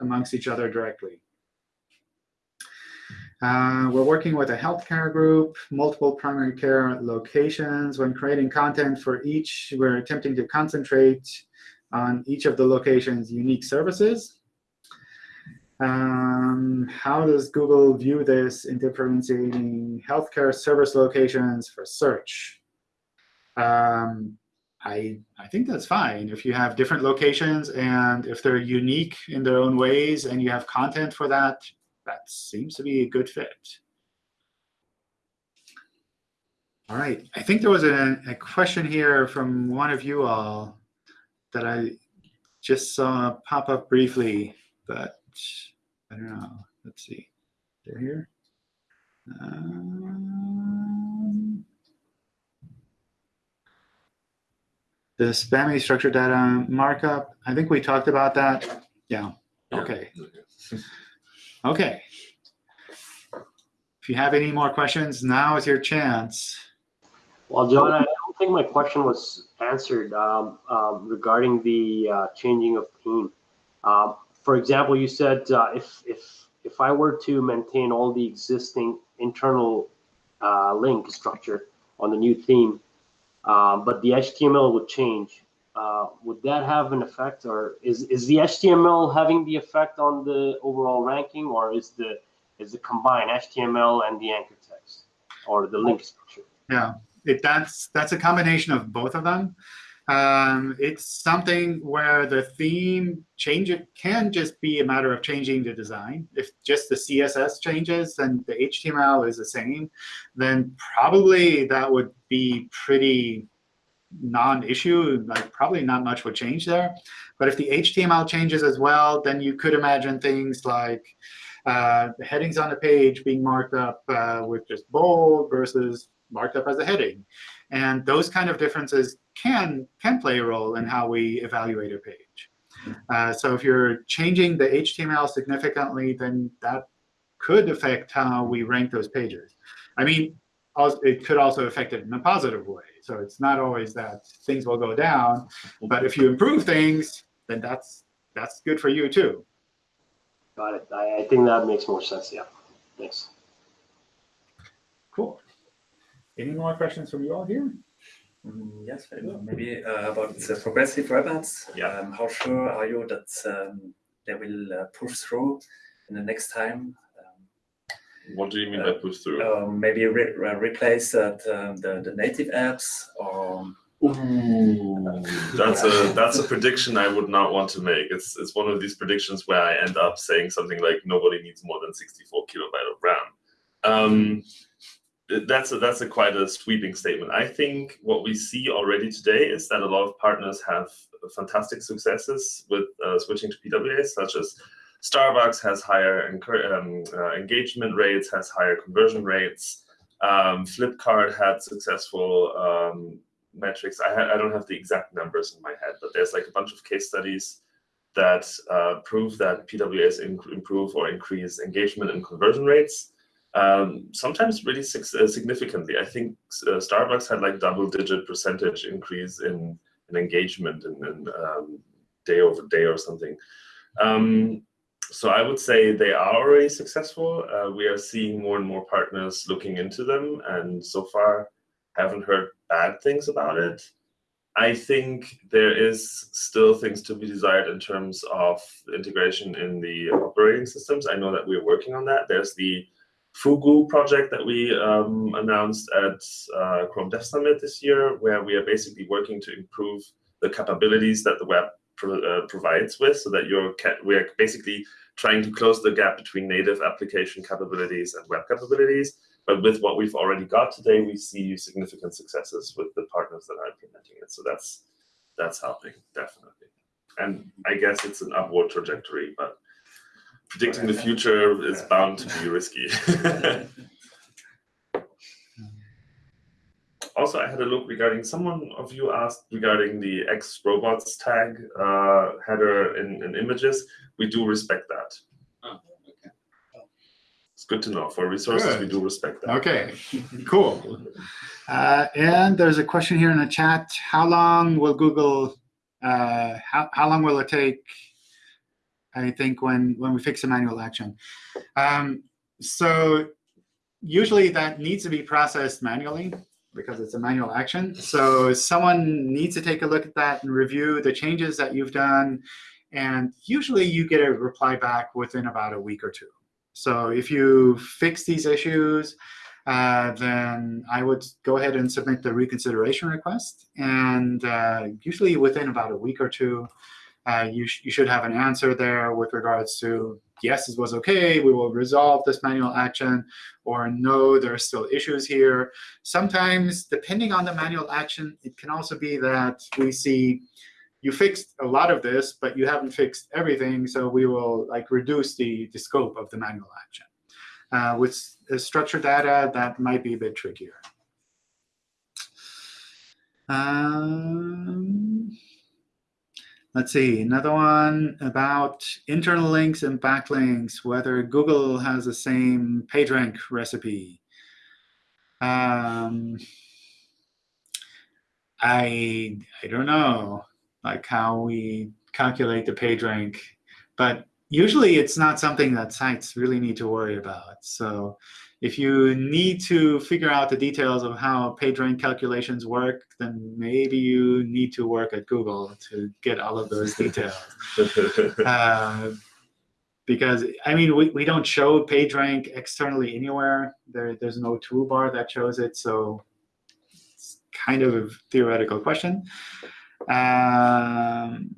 amongst each other directly. Uh, we're working with a healthcare group, multiple primary care locations. When creating content for each, we're attempting to concentrate on each of the locations' unique services. Um, how does Google view this in differentiating healthcare service locations for search? Um, I, I think that's fine. If you have different locations and if they're unique in their own ways and you have content for that, that seems to be a good fit. All right, I think there was a, a question here from one of you all that I just saw pop up briefly, but I don't know. Let's see. They're here. Um, the spammy structured data markup. I think we talked about that. Yeah. Okay. [laughs] Okay. If you have any more questions, now is your chance. Well, John, I don't think my question was answered um, um, regarding the uh, changing of theme. Um, for example, you said uh, if if if I were to maintain all the existing internal uh, link structure on the new theme, um, but the HTML would change, uh, would that have an effect, or is is the HTML having the effect on the overall ranking, or is the is the combined HTML and the anchor text, or the link structure? Yeah, it, that's that's a combination of both of them. Um, it's something where the theme change it can just be a matter of changing the design. If just the CSS changes and the HTML is the same, then probably that would be pretty non-issue. Like probably not much would change there. But if the HTML changes as well, then you could imagine things like uh, the headings on the page being marked up uh, with just bold versus marked up as a heading. And those kind of differences can, can play a role in how we evaluate a page. Uh, so if you're changing the HTML significantly, then that could affect how we rank those pages. I mean, it could also affect it in a positive way. So it's not always that things will go down. But if you improve things, then that's that's good for you too. Got it. I, I think that makes more sense. Yeah. Thanks. Cool. Any more questions from you all here? Mm, yes, very well. Maybe uh, about the progressive web apps. Yeah. Um, how sure are you that um, they will uh, push through in the next time? What do you mean by push through? Um, maybe re re replace uh, the, the, the native apps or Ooh, that's a that's a prediction I would not want to make. It's it's one of these predictions where I end up saying something like nobody needs more than 64 kilobyte of RAM. That's a, that's a quite a sweeping statement. I think what we see already today is that a lot of partners have fantastic successes with uh, switching to PWAs, such as Starbucks has higher um, uh, engagement rates, has higher conversion rates. Um, Flipkart had successful um, metrics. I, I, don't have the exact numbers in my head, but there's like a bunch of case studies that uh, prove that PWAs improve or increase engagement and conversion rates. Um, sometimes really uh, significantly. I think uh, Starbucks had like double-digit percentage increase in, in engagement in, in um, day over day or something. Um, so I would say they are already successful. Uh, we are seeing more and more partners looking into them, and so far haven't heard bad things about it. I think there is still things to be desired in terms of integration in the operating systems. I know that we're working on that. There's the Fugu project that we um, announced at uh, Chrome Dev Summit this year, where we are basically working to improve the capabilities that the web pro uh, provides with, so that you're we're basically trying to close the gap between native application capabilities and web capabilities. But with what we've already got today, we see significant successes with the partners that are implementing it. So that's that's helping definitely. And I guess it's an upward trajectory, but predicting the future is bound to be risky. [laughs] also, I had a look regarding someone of you asked regarding the X robots tag uh, header in, in images. We do respect that. Oh, okay. It's good to know. For resources, Good. we do respect that. Okay, cool. Uh, and there's a question here in the chat. How long will Google, uh, how, how long will it take, I think, when, when we fix a manual action? Um, so usually that needs to be processed manually because it's a manual action. So someone needs to take a look at that and review the changes that you've done. And usually you get a reply back within about a week or two. So if you fix these issues, uh, then I would go ahead and submit the reconsideration request. And uh, usually within about a week or two, uh, you, sh you should have an answer there with regards to, yes, this was OK, we will resolve this manual action, or no, there are still issues here. Sometimes, depending on the manual action, it can also be that we see you fixed a lot of this, but you haven't fixed everything, so we will like reduce the, the scope of the manual action. Uh, with uh, structured data, that might be a bit trickier. Um, let's see, another one about internal links and backlinks, whether Google has the same PageRank recipe. Um, I, I don't know like how we calculate the PageRank, but usually it's not something that sites really need to worry about. So if you need to figure out the details of how PageRank calculations work, then maybe you need to work at Google to get all of those details. [laughs] uh, because, I mean, we, we don't show PageRank externally anywhere. There, there's no toolbar that shows it. So it's kind of a theoretical question. Um,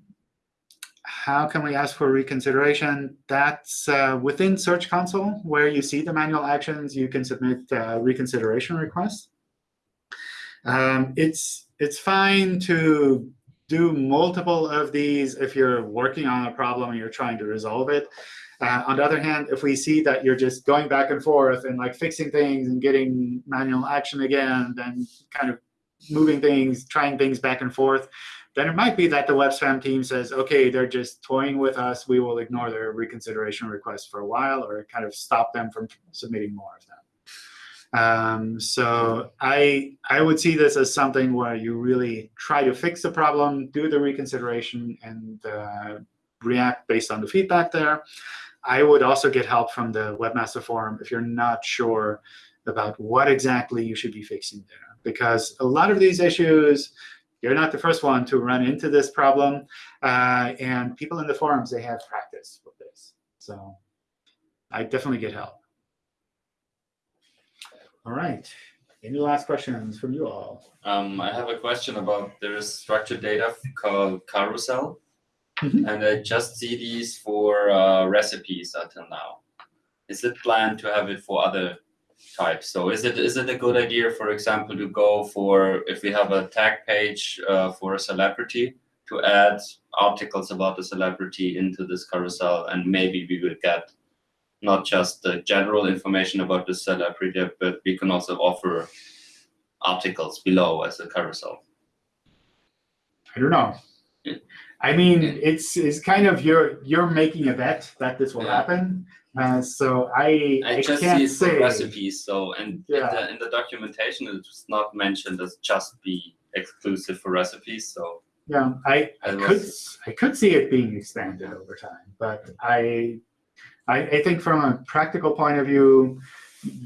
how can we ask for reconsideration? That's uh, within Search Console, where you see the manual actions, you can submit a reconsideration requests. Um, it's, it's fine to do multiple of these if you're working on a problem and you're trying to resolve it. Uh, on the other hand, if we see that you're just going back and forth and like fixing things and getting manual action again, then kind of moving things, trying things back and forth, then it might be that the web spam team says, OK, they're just toying with us. We will ignore their reconsideration request for a while or kind of stop them from submitting more of them. Um, so I, I would see this as something where you really try to fix the problem, do the reconsideration, and uh, react based on the feedback there. I would also get help from the Webmaster Forum if you're not sure about what exactly you should be fixing there. Because a lot of these issues, you're not the first one to run into this problem. Uh, and people in the forums, they have practice with this. So I definitely get help. All right. Any last questions from you all? Um, I have a question about there is structured data called carousel. Mhm. And I just see these for uh, recipes until now. Is it planned to have it for other types? So is it is it a good idea, for example, to go for if we have a tag page uh, for a celebrity to add articles about the celebrity into this carousel, and maybe we will get not just the general information about the celebrity, but we can also offer articles below as a carousel. I don't know. I mean, it's it's kind of you're you're making a bet that this will Yeah. happen. Uh, so I I I just can't see for say. recipes, so and in, Yeah. the, in the documentation it's not mentioned as just be exclusive for recipes. So Yeah, I, I could I could see it being expanded over time, but I I, I think from a practical point of view,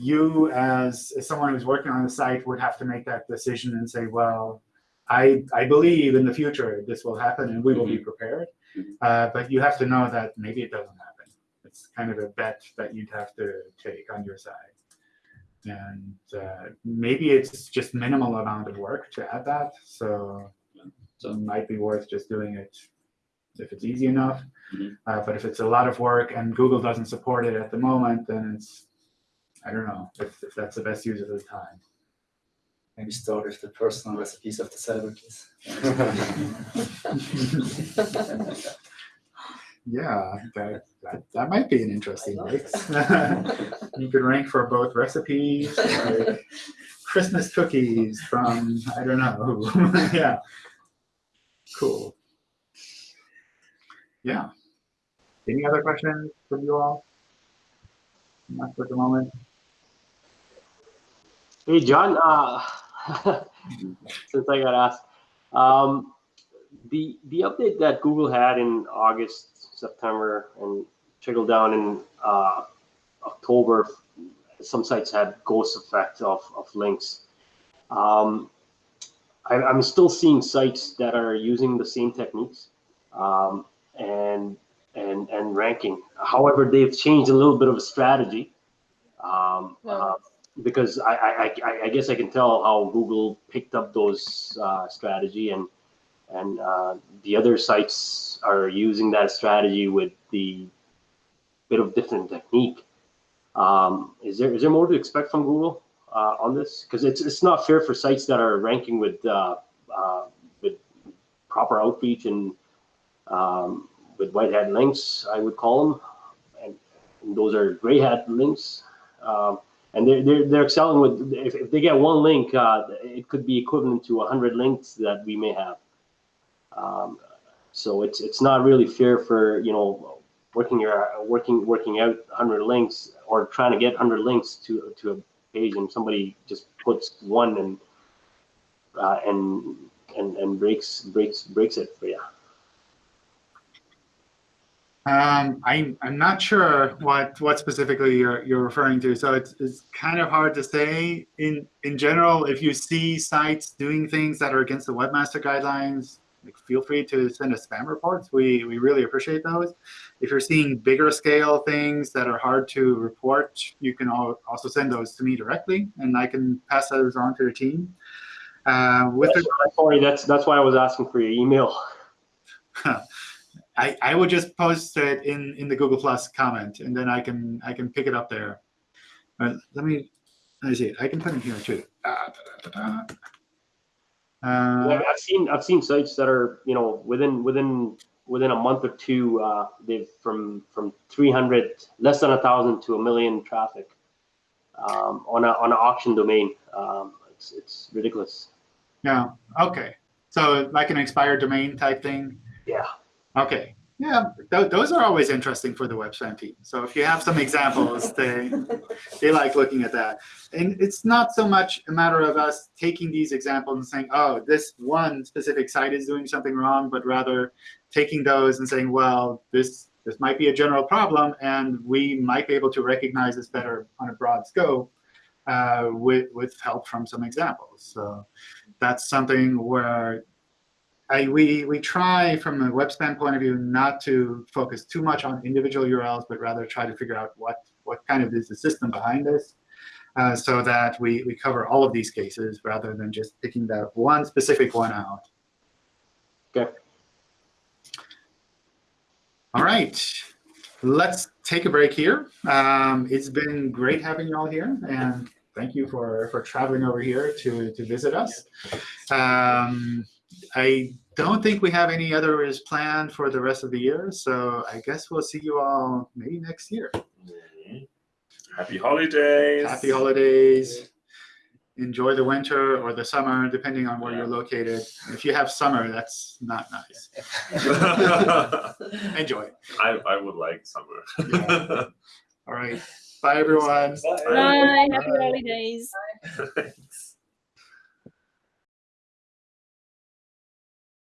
you as, as someone who's working on the site would have to make that decision and say, well, I I believe in the future this will happen and we will be prepared. Mhm. Uh, but you have to know that maybe it doesn't happen. It's kind of a bet that you'd have to take on your side. and uh, maybe it's just minimal amount of work to add that. So, so it might be worth just doing it if it's easy enough. Mhm. Uh, but if it's a lot of work and Google doesn't support it at the moment, then it's I don't know if, if that's the best use of the time. Maybe start with the personal recipes of the celebrities. [laughs] [laughs] Yeah, that, that, that might be an interesting mix. [laughs] you could rank for both recipes, like [laughs] Christmas cookies from I don't know [laughs] yeah. Cool. Yeah. Any other questions from you all? Not for the moment. Hey, John, uh, since I got asked, um, the, the update that Google had in August, September, and trickle down in uh, October, some sites had ghost effect of, of links. Um, I, I'm still seeing sites that are using the same techniques um, and, and, and ranking. However, they've changed a little bit of a strategy. Um, uh, because I, I, I, I guess I can tell how Google picked up those uh, strategy and and uh, the other sites are using that strategy with the bit of different technique. Um, is there is there more to expect from Google uh, on this? Because it's it's not fair for sites that are ranking with uh, uh, with proper outreach and um, with white hat links, I would call them, and, and those are gray hat links. Um, and they're, they're, they're excelling with, if, if they get one link, uh, it could be equivalent to 100 links that we may have. Um, so it's, it's not really fair for, you know, working your, working, working out 100 links or trying to get 100 links to, to a page and somebody just puts one and, uh, and, and, and breaks, breaks, breaks it for you. Um, I'm I'm not sure what what specifically you're you're referring to. So it's it's kind of hard to say. In in general, if you see sites doing things that are against the webmaster guidelines, feel free to send us spam reports. We we really appreciate those. If you're seeing bigger scale things that are hard to report, you can al- also send those to me directly, and I can pass those on to the team. Uh, with That's, sorry, that's, that's why I was asking for your email. [laughs] [laughs] I, I would just post it in, in the Google Plus comment, and then I can I can pick it up there. But let me let me see. I can put it here too. Ah, da, da, da, da. Yeah, Uh, I've seen I've seen sites that are you know within within within a month or two uh, they've from from 300 less than a thousand to a million traffic um, on a on an auction domain. Um, it's it's ridiculous. yeah. Okay. So like an expired domain type thing. Yeah. Okay. Yeah. Th those are always interesting for the web spam team. So if you have some examples, [laughs] they they like looking at that. And it's not so much a matter of us taking these examples and saying, oh, this one specific site is doing something wrong, but rather taking those and saying, well, this this might be a general problem, and we might be able to recognize this better on a broad scope uh, with with help from some examples. So that's something where I, we, we try from a web spam point of view not to focus too much on individual URLs, but rather try to figure out what, what kind of is the system behind this uh, so that we, we cover all of these cases rather than just picking that one specific one out. Okay. All right. Let's take a break here. Um, it's been great having you all here, and thank you for, for traveling over here to, to visit us. Um, I don't think we have any others planned for the rest of the year, so I guess we'll see you all maybe next year. Mm-hmm. Happy holidays. Happy holidays. Enjoy the winter or the summer, depending on where you're located. If you have summer, that's not nice. [laughs] Enjoy. I, I would like summer. Yeah. All right. Bye, everyone. Bye. Bye. Bye, happy holidays. Thanks.